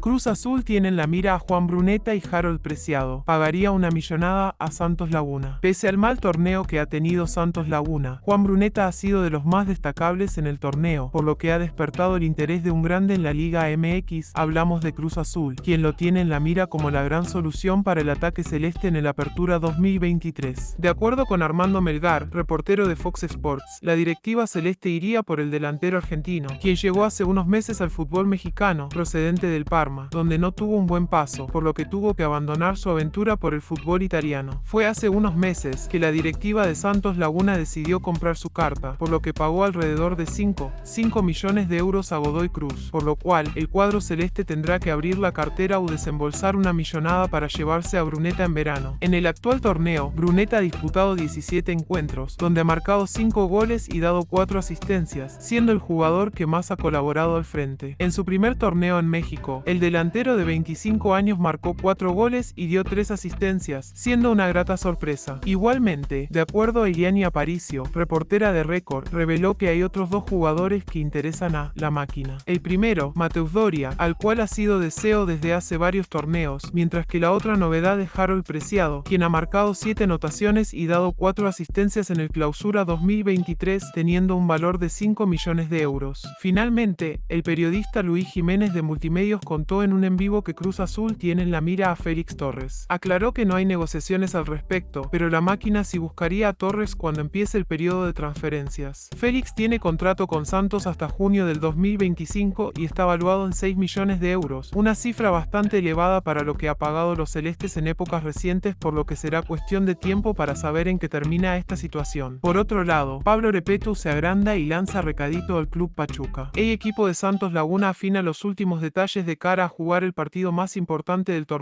Cruz Azul tiene en la mira a Juan Bruneta y Harold Preciado. Pagaría una millonada a Santos Laguna. Pese al mal torneo que ha tenido Santos Laguna, Juan Bruneta ha sido de los más destacables en el torneo, por lo que ha despertado el interés de un grande en la Liga MX. Hablamos de Cruz Azul, quien lo tiene en la mira como la gran solución para el ataque celeste en el Apertura 2023. De acuerdo con Armando Melgar, reportero de Fox Sports, la directiva celeste iría por el delantero argentino, quien llegó hace unos meses al fútbol mexicano, procedente del Parma, donde no tuvo un buen paso, por lo que tuvo que abandonar su aventura por el fútbol italiano. Fue hace unos meses que la directiva de Santos Laguna decidió comprar su carta, por lo que pagó alrededor de 5, 5 millones de euros a Godoy Cruz, por lo cual el cuadro celeste tendrá que abrir la cartera o desembolsar una millonada para llevarse a Bruneta en verano. En el actual torneo, Bruneta ha disputado 17 encuentros, donde ha marcado 5 goles y dado 4 asistencias, siendo el jugador que más ha colaborado al frente. En su primer torneo en México, el delantero de 25 años marcó 4 goles y dio 3 asistencias, siendo una grata sorpresa. Igualmente, de acuerdo a Iriani Aparicio, reportera de Récord, reveló que hay otros dos jugadores que interesan a la máquina. El primero, Mateus Doria, al cual ha sido deseo desde hace varios torneos, mientras que la otra novedad es Harold Preciado, quien ha marcado 7 anotaciones y dado 4 asistencias en el clausura 2023, teniendo un valor de 5 millones de euros. Finalmente, el periodista Luis Jiménez de Multimedios contó en un en vivo que Cruz Azul tiene en la mira a Félix Torres. Aclaró que no hay negociaciones al respecto, pero la máquina sí buscaría a Torres cuando empiece el periodo de transferencias. Félix tiene contrato con Santos hasta junio del 2025 y está valuado en 6 millones de euros, una cifra bastante elevada para lo que ha pagado los celestes en épocas recientes por lo que será cuestión de tiempo para saber en qué termina esta situación. Por otro lado, Pablo Repetu se agranda y lanza recadito al club Pachuca. El equipo de Santos Laguna afina los últimos detalles de cara a jugar el partido más importante del torneo